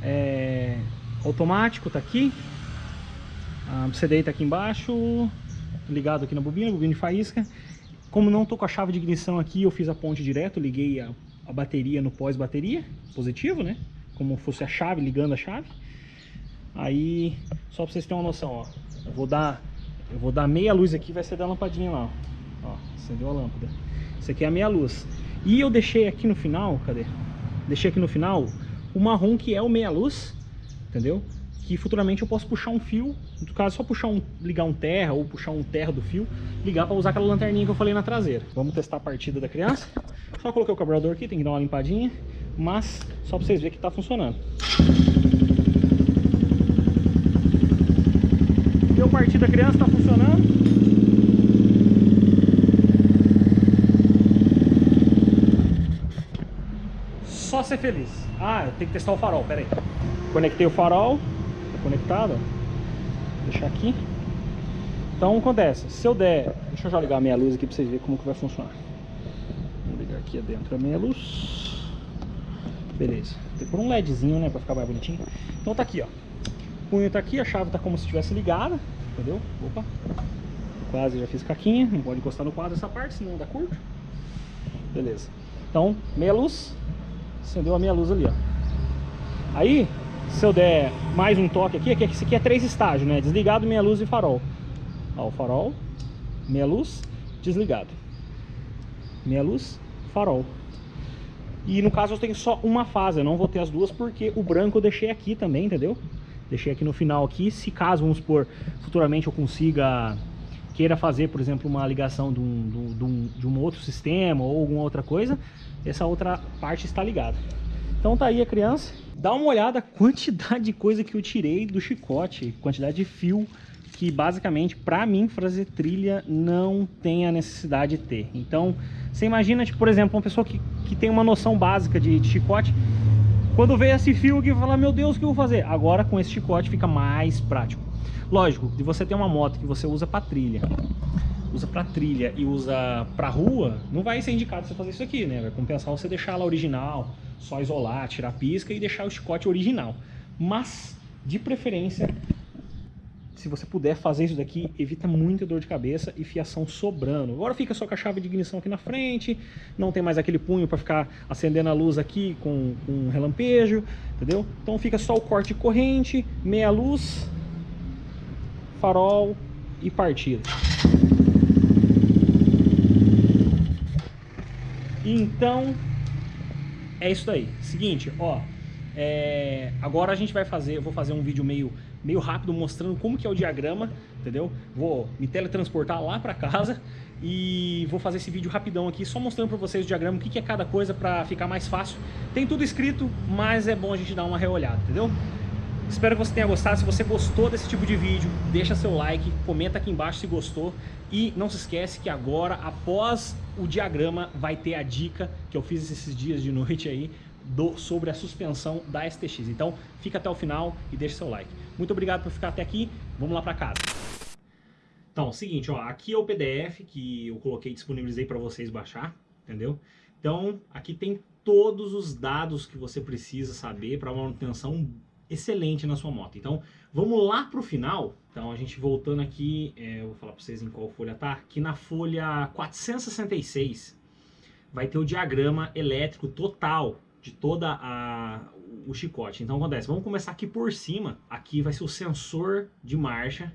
É, automático tá aqui. A CDI tá aqui embaixo. Ligado aqui na bobina, bobina de faísca. Como não tô com a chave de ignição aqui, eu fiz a ponte direto. Liguei a, a bateria no pós-bateria. Positivo, né? como fosse a chave, ligando a chave. Aí, só pra vocês terem uma noção, ó. Eu vou dar, eu vou dar meia luz aqui, vai ser da lampadinha lá, ó. Ó, acendeu a lâmpada. Isso aqui é a meia luz. E eu deixei aqui no final, cadê? Deixei aqui no final o marrom que é o meia luz, entendeu? Que futuramente eu posso puxar um fio, no caso só puxar um, ligar um terra ou puxar um terra do fio, ligar para usar aquela lanterninha que eu falei na traseira. Vamos testar a partida da criança. Só coloquei o carburador aqui, tem que dar uma limpadinha mas só para vocês verem que está funcionando. Deu partida da criança, está funcionando. Só ser feliz. Ah, tenho que testar o farol, pera aí. Conectei o farol, Vou deixar aqui. Então acontece, se eu der, deixa eu já ligar a minha luz aqui para vocês verem como que vai funcionar. Vou ligar aqui dentro a minha luz. Beleza. Tem por um LEDzinho, né? Pra ficar mais bonitinho. Então tá aqui, ó. O punho tá aqui, a chave tá como se estivesse ligada. Entendeu? Opa. Quase já fiz caquinha. Não pode encostar no quadro essa parte, senão dá curto. Beleza. Então, meia luz, acendeu a meia luz ali, ó. Aí, se eu der mais um toque aqui, aqui esse aqui é três estágios, né? Desligado, meia luz e farol. Ó, o farol, meia luz, desligado. Meia luz, farol. E no caso eu tenho só uma fase, eu não vou ter as duas porque o branco eu deixei aqui também, entendeu? Deixei aqui no final aqui, se caso, vamos supor, futuramente eu consiga queira fazer, por exemplo, uma ligação de um, de, um, de um outro sistema ou alguma outra coisa, essa outra parte está ligada. Então tá aí a criança. Dá uma olhada a quantidade de coisa que eu tirei do chicote, quantidade de fio que basicamente para mim fazer trilha não tem a necessidade de ter. Então você imagina, tipo, por exemplo, uma pessoa que, que tem uma noção básica de, de chicote, quando vê esse fio aqui, fala, meu Deus, o que eu vou fazer? Agora com esse chicote fica mais prático. Lógico, de você ter uma moto que você usa para trilha, usa para trilha e usa para rua, não vai ser indicado você fazer isso aqui, né? Vai compensar você deixar ela original, só isolar, tirar a pisca e deixar o chicote original. Mas, de preferência, se você puder fazer isso daqui, evita muita dor de cabeça e fiação sobrando. Agora fica só com a chave de ignição aqui na frente, não tem mais aquele punho para ficar acendendo a luz aqui com, com um relampejo, entendeu? Então fica só o corte corrente, meia luz, farol e partida. Então, é isso daí. Seguinte, ó, é, agora a gente vai fazer, eu vou fazer um vídeo meio, meio rápido mostrando como que é o diagrama, entendeu? Vou me teletransportar lá para casa e vou fazer esse vídeo rapidão aqui, só mostrando para vocês o diagrama, o que, que é cada coisa para ficar mais fácil. Tem tudo escrito, mas é bom a gente dar uma reolhada, entendeu? Espero que você tenha gostado. Se você gostou desse tipo de vídeo, deixa seu like, comenta aqui embaixo se gostou. E não se esquece que agora, após o diagrama, vai ter a dica que eu fiz esses dias de noite aí do, sobre a suspensão da STX. Então, fica até o final e deixa seu like. Muito obrigado por ficar até aqui. Vamos lá para casa. Então, seguinte, ó, aqui é o PDF que eu coloquei, disponibilizei para vocês baixar, entendeu? Então, aqui tem todos os dados que você precisa saber para manutenção excelente na sua moto. Então, vamos lá para o final. Então, a gente voltando aqui, é, eu vou falar para vocês em qual folha tá. Aqui na folha 466 vai ter o diagrama elétrico total de toda a o chicote. Então, acontece, vamos começar aqui por cima. Aqui vai ser o sensor de marcha.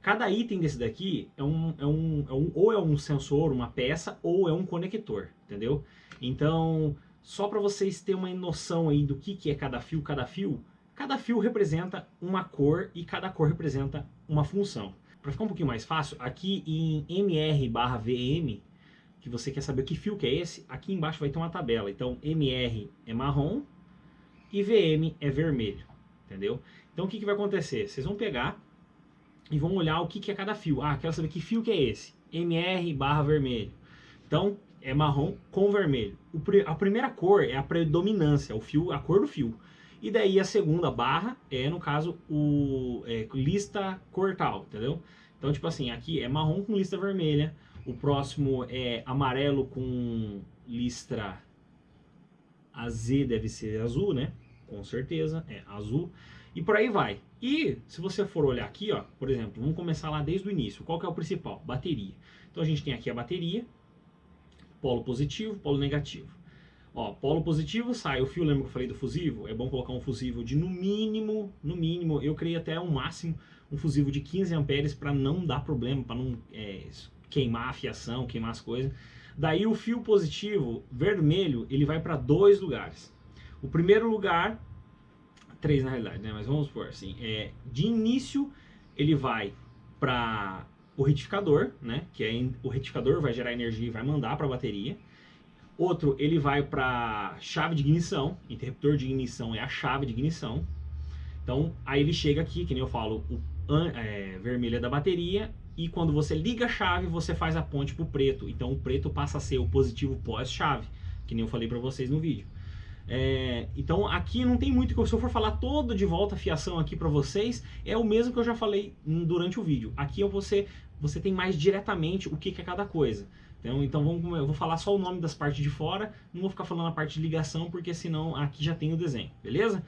Cada item desse daqui é um, é um, é um ou é um sensor, uma peça, ou é um conector, entendeu? Então, só para vocês terem uma noção aí do que, que é cada fio, cada fio, Cada fio representa uma cor e cada cor representa uma função. Para ficar um pouquinho mais fácil, aqui em MR VM, que você quer saber que fio que é esse, aqui embaixo vai ter uma tabela. Então MR é marrom e VM é vermelho, entendeu? Então o que, que vai acontecer? Vocês vão pegar e vão olhar o que, que é cada fio. Ah, quero saber que fio que é esse. MR vermelho. Então é marrom com vermelho. A primeira cor é a predominância, o fio, a cor do fio. E daí a segunda barra é, no caso, o é, lista cortal, entendeu? Então, tipo assim, aqui é marrom com lista vermelha, o próximo é amarelo com listra AZ deve ser azul, né? Com certeza, é azul. E por aí vai. E se você for olhar aqui, ó, por exemplo, vamos começar lá desde o início. Qual que é o principal? Bateria. Então a gente tem aqui a bateria, polo positivo, polo negativo. Ó, polo positivo sai o fio, lembra que eu falei do fusível? É bom colocar um fusível de no mínimo, no mínimo, eu criei até um máximo, um fusível de 15 amperes para não dar problema, para não é, queimar a fiação, queimar as coisas. Daí o fio positivo, vermelho, ele vai para dois lugares. O primeiro lugar, três na realidade, né? Mas vamos por assim, é, de início ele vai para o retificador, né? Que é o retificador vai gerar energia e vai mandar para a bateria. Outro, ele vai para chave de ignição, interruptor de ignição é a chave de ignição. Então, aí ele chega aqui, que nem eu falo, o é, vermelho é da bateria, e quando você liga a chave, você faz a ponte para o preto. Então, o preto passa a ser o positivo pós-chave, que nem eu falei para vocês no vídeo. É, então, aqui não tem muito que se eu for falar todo de volta a fiação aqui para vocês, é o mesmo que eu já falei durante o vídeo. Aqui você, você tem mais diretamente o que, que é cada coisa. Então, então vamos, eu vou falar só o nome das partes de fora, não vou ficar falando a parte de ligação, porque senão aqui já tem o desenho, beleza?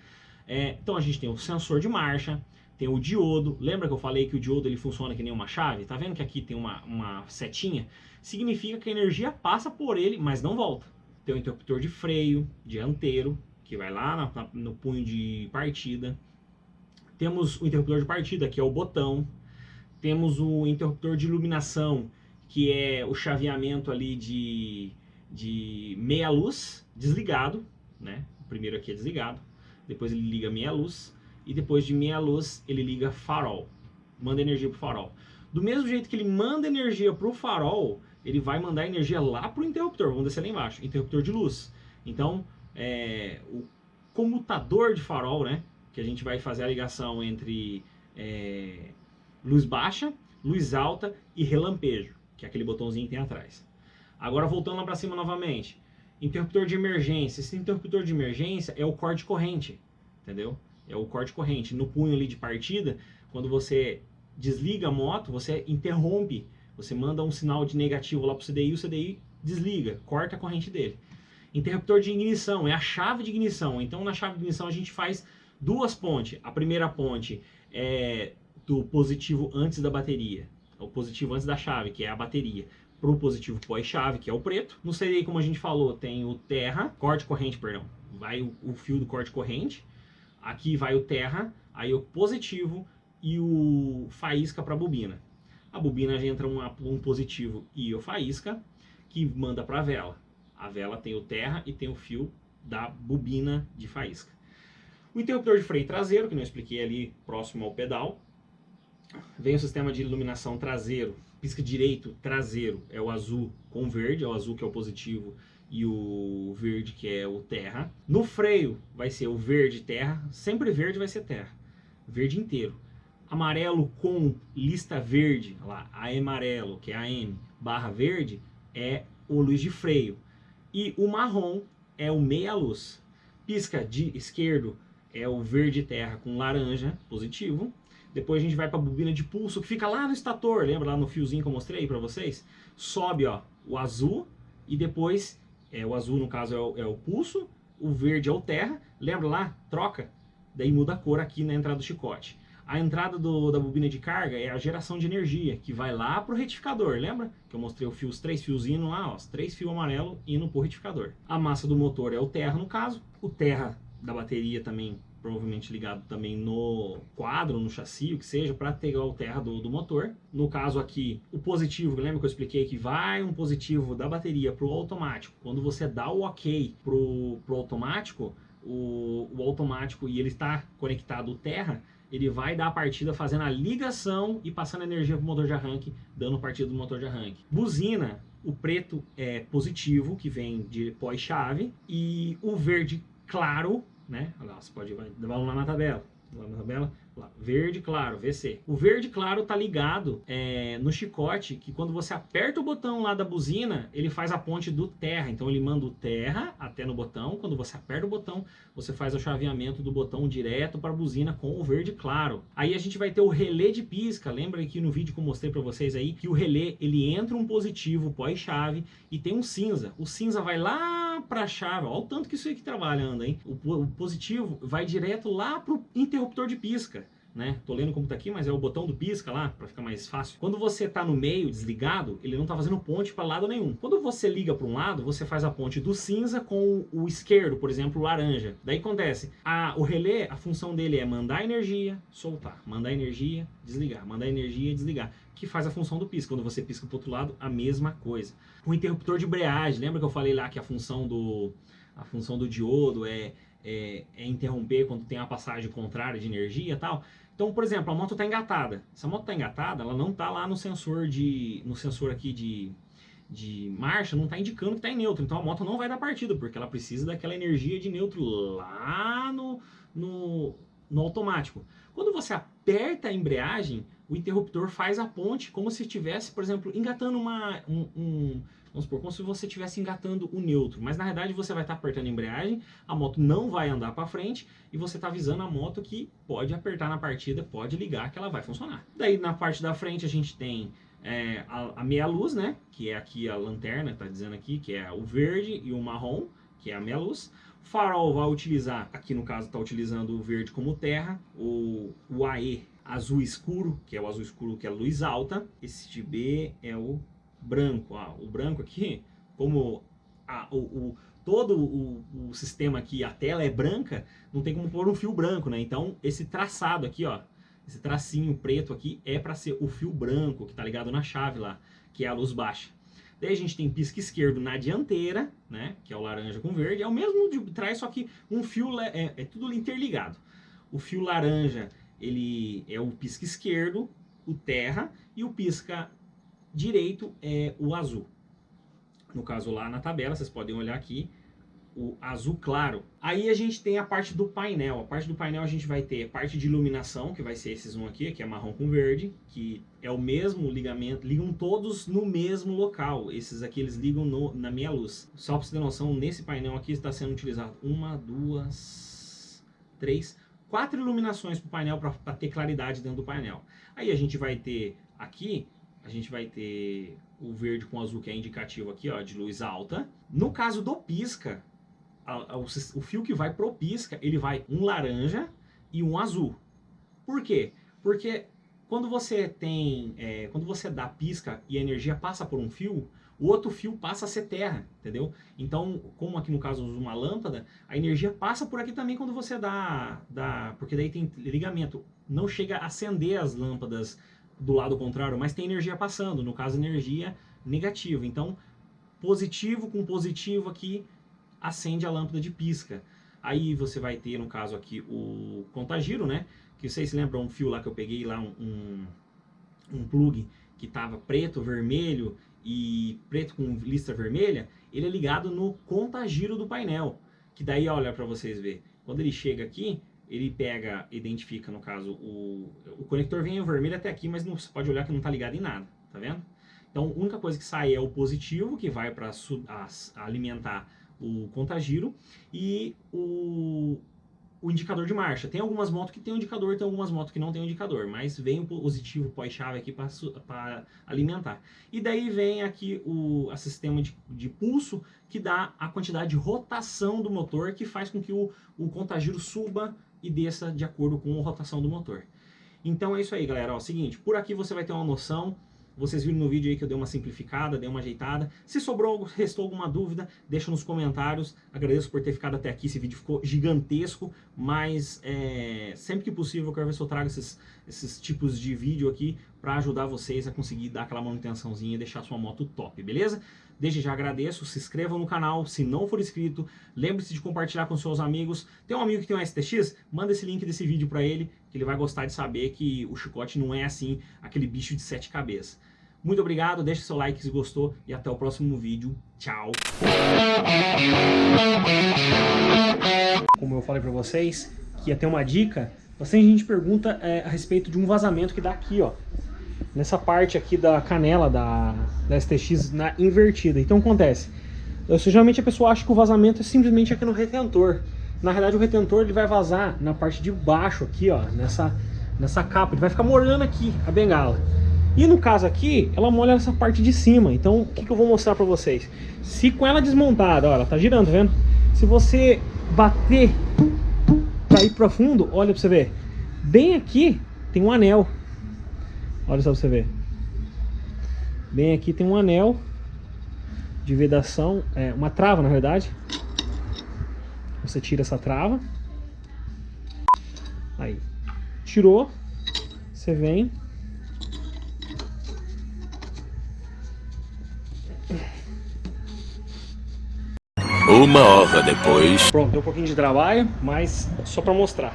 É, então a gente tem o sensor de marcha, tem o diodo, lembra que eu falei que o diodo ele funciona que nem uma chave? Tá vendo que aqui tem uma, uma setinha? Significa que a energia passa por ele, mas não volta. tem o interruptor de freio dianteiro, que vai lá na, na, no punho de partida. Temos o interruptor de partida, que é o botão. Temos o interruptor de iluminação, que é o chaveamento ali de, de meia luz desligado, né? O primeiro aqui é desligado, depois ele liga meia luz e depois de meia luz ele liga farol, manda energia pro farol. Do mesmo jeito que ele manda energia pro farol, ele vai mandar energia lá pro interruptor, vamos descer lá embaixo, interruptor de luz. Então, é, o comutador de farol, né? Que a gente vai fazer a ligação entre é, luz baixa, luz alta e relampejo, que é aquele botãozinho que tem atrás. Agora voltando lá para cima novamente, interruptor de emergência. Esse interruptor de emergência é o corte corrente, entendeu? É o corte corrente. No punho ali de partida, quando você desliga a moto, você interrompe, você manda um sinal de negativo lá para o CDI, o CDI desliga, corta a corrente dele. Interruptor de ignição é a chave de ignição. Então na chave de ignição a gente faz duas pontes. A primeira ponte é do positivo antes da bateria, o positivo antes da chave, que é a bateria, para o positivo pós-chave, que é o preto. No CDI, como a gente falou, tem o terra, corte corrente, perdão, vai o, o fio do corte corrente, aqui vai o terra, aí o positivo e o faísca para a bobina. A bobina já entra um, um positivo e o faísca, que manda para a vela. A vela tem o terra e tem o fio da bobina de faísca. O interruptor de freio traseiro, que eu expliquei ali próximo ao pedal, Vem o sistema de iluminação traseiro, pisca direito traseiro, é o azul com verde, é o azul que é o positivo e o verde que é o terra. No freio vai ser o verde terra, sempre verde vai ser terra, verde inteiro. Amarelo com lista verde, lá, a amarelo, que é a M, barra verde, é o luz de freio. E o marrom é o meia luz. Pisca de esquerdo é o verde terra com laranja, positivo. Depois a gente vai para a bobina de pulso, que fica lá no estator, lembra lá no fiozinho que eu mostrei para vocês? Sobe ó, o azul e depois, é, o azul no caso é o, é o pulso, o verde é o terra, lembra lá? Troca, daí muda a cor aqui na entrada do chicote. A entrada do, da bobina de carga é a geração de energia, que vai lá para o retificador, lembra? Que eu mostrei o fio, os três fios indo lá, ó, os três fios amarelo indo para o retificador. A massa do motor é o terra no caso, o terra da bateria também provavelmente ligado também no quadro, no chassi, o que seja, para pegar o terra do, do, motor. No caso aqui, o positivo, lembra que eu expliquei que vai um positivo da bateria para o automático. Quando você dá o ok para o automático, o, o automático e ele está conectado ao terra, ele vai dar a partida fazendo a ligação e passando energia para o motor de arranque, dando partida do motor de arranque. Buzina, o preto é positivo, que vem de pós-chave, e o verde claro né? Olha lá, você pode vamos lá na tabela. Lá na tabela, lá, verde claro, VC. O verde claro tá ligado é, no chicote, que quando você aperta o botão lá da buzina, ele faz a ponte do terra. Então ele manda o terra até no botão. Quando você aperta o botão, você faz o chaveamento do botão direto para a buzina com o verde claro. Aí a gente vai ter o relé de pisca. Lembra que no vídeo que eu mostrei para vocês aí, que o relé ele entra um positivo pós-chave e tem um cinza. O cinza vai lá para a chave, olha o tanto que isso aqui trabalhando, hein? O, o positivo vai direto lá para o interruptor de pisca né? Tô lendo como tá aqui, mas é o botão do pisca lá, para ficar mais fácil. Quando você tá no meio, desligado, ele não tá fazendo ponte para lado nenhum. Quando você liga para um lado, você faz a ponte do cinza com o esquerdo, por exemplo, o laranja. Daí acontece, a, o relé, a função dele é mandar energia, soltar, mandar energia, desligar, mandar energia, desligar, que faz a função do pisca. Quando você pisca pro outro lado, a mesma coisa. O interruptor de embreagem, lembra que eu falei lá que a função do a função do diodo é, é, é interromper quando tem a passagem contrária de energia e tal. Então, por exemplo, a moto está engatada. Se a moto está engatada, ela não está lá no sensor de, no sensor aqui de, de marcha, não está indicando que está em neutro. Então a moto não vai dar partida, porque ela precisa daquela energia de neutro lá no, no, no automático. Quando você aperta a embreagem, o interruptor faz a ponte como se estivesse, por exemplo, engatando uma, um, um Vamos supor, como se você estivesse engatando o neutro, mas na verdade você vai estar tá apertando a embreagem, a moto não vai andar para frente e você está avisando a moto que pode apertar na partida, pode ligar que ela vai funcionar. Daí na parte da frente a gente tem é, a, a, meia luz, né, que é aqui a lanterna, está dizendo aqui, que é o verde e o marrom, que é a meia luz. Farol vai utilizar, aqui no caso está utilizando o verde como terra, o, o AE azul escuro, que é o azul escuro que é a luz alta, esse de B é o branco. Ah, o branco aqui, como a, o, o, todo o, o, sistema aqui, a tela é branca, não tem como pôr um fio branco, né? Então, esse traçado aqui, ó, esse tracinho preto aqui é para ser o fio branco que tá ligado na chave lá, que é a luz baixa. Daí a gente tem pisca esquerdo na dianteira, né, que é o laranja com verde, é o mesmo de trás, só que um fio é, é tudo interligado. O fio laranja, ele é o pisca esquerdo, o terra, e o pisca direito é o azul. No caso lá na tabela, vocês podem olhar aqui, o azul claro. Aí a gente tem a parte do painel. A parte do painel a gente vai ter a parte de iluminação, que vai ser esses um aqui, que é marrom com verde, que é o mesmo ligamento, ligam todos no mesmo local. Esses aqui eles ligam no, na minha luz. Só para você ter noção, nesse painel aqui está sendo utilizado uma, duas, três, quatro iluminações para o painel para ter claridade dentro do painel. Aí a gente vai ter aqui a gente vai ter o verde com azul, que é indicativo aqui, ó, de luz alta. No caso do pisca, a, a, o, o, fio que vai pro pisca, ele vai um laranja e um azul. Por quê? Porque quando você tem, é, quando você dá pisca e a energia passa por um fio, o outro fio passa a ser terra, entendeu? Então, como aqui no caso uma lâmpada, a energia passa por aqui também quando você dá, dá porque daí tem ligamento. Não chega a acender as lâmpadas do lado contrário, mas tem energia passando, no caso energia negativa. Então, positivo com positivo aqui acende a lâmpada de pisca. Aí você vai ter, no caso aqui, o contagiro, né? Que vocês lembram um fio lá que eu peguei lá, um, um, um plug que estava preto, vermelho e preto com listra vermelha, ele é ligado no contagiro do painel. Que daí, olha para vocês ver, quando ele chega aqui, ele pega, identifica, no caso, o, o conector vem vermelho até aqui, mas não, você pode olhar que não está ligado em nada, tá vendo? Então, a única coisa que sai é o positivo, que vai para alimentar o contagiro, e o, o indicador de marcha. Tem algumas motos que tem um indicador, tem algumas motos que não tem um indicador, mas vem o positivo pós-chave aqui para alimentar. E daí vem aqui o a sistema de, de, pulso, que dá a quantidade de rotação do motor, que faz com que o, o contagiro suba e desça de acordo com a rotação do motor. Então é isso aí, galera. Ó, seguinte, por aqui você vai ter uma noção vocês viram no vídeo aí que eu dei uma simplificada, dei uma ajeitada. Se sobrou, restou alguma dúvida, deixa nos comentários. Agradeço por ter ficado até aqui, esse vídeo ficou gigantesco, mas é, sempre que possível eu quero ver se eu trago esses, esses tipos de vídeo aqui para ajudar vocês a conseguir dar aquela manutençãozinha e deixar sua moto top, beleza? Desde já agradeço, se inscreva no canal, se não for inscrito, lembre-se de compartilhar com seus amigos. Tem um amigo que tem um STX? Manda esse link desse vídeo para ele, que ele vai gostar de saber que o chicote não é assim, aquele bicho de sete cabeças. Muito obrigado, deixe seu like se gostou e até o próximo vídeo. Tchau! Como eu falei para vocês, que ia ter uma dica, bastante gente pergunta é, a respeito de um vazamento que dá aqui, ó nessa parte aqui da canela da, da STX na invertida. Então acontece, geralmente a pessoa acha que o vazamento é simplesmente aqui no retentor. Na verdade o retentor ele vai vazar na parte de baixo aqui, ó, nessa, nessa capa. Ele vai ficar molhando aqui a bengala. E no caso aqui, ela molha nessa parte de cima. Então o que, que eu vou mostrar pra vocês? Se com ela desmontada, ó, ela tá girando, tá vendo? Se você bater pra ir pra fundo, olha pra você ver. Bem aqui tem um anel Olha só pra você ver. Bem aqui tem um anel de vedação, é, uma trava na verdade. Você tira essa trava. Aí. Tirou. Você vem. Uma hora depois. Pronto, deu um pouquinho de trabalho, mas só para mostrar.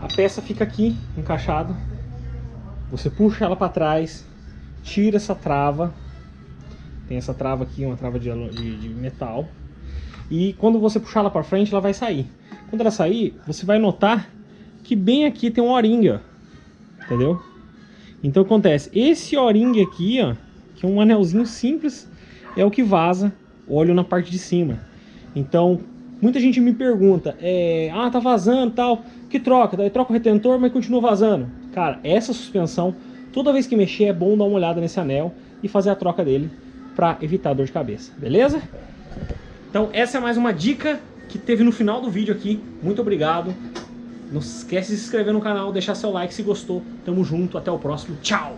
A peça fica aqui encaixada você puxa ela para trás, tira essa trava. Tem essa trava aqui, uma trava de, de, de metal. E quando você puxar ela para frente, ela vai sair. Quando ela sair, você vai notar que bem aqui tem um o-ring. Entendeu? Então acontece, esse o-ring aqui, ó, que é um anelzinho simples, é o que vaza o óleo na parte de cima. Então, muita gente me pergunta, é, ah, tá vazando tal, que troca? Daí troca o retentor, mas continua vazando. Cara, essa suspensão, toda vez que mexer é bom dar uma olhada nesse anel e fazer a troca dele para evitar dor de cabeça, beleza? Então essa é mais uma dica que teve no final do vídeo aqui. Muito obrigado. Não esquece de se inscrever no canal, deixar seu like se gostou. Tamo junto, até o próximo. Tchau!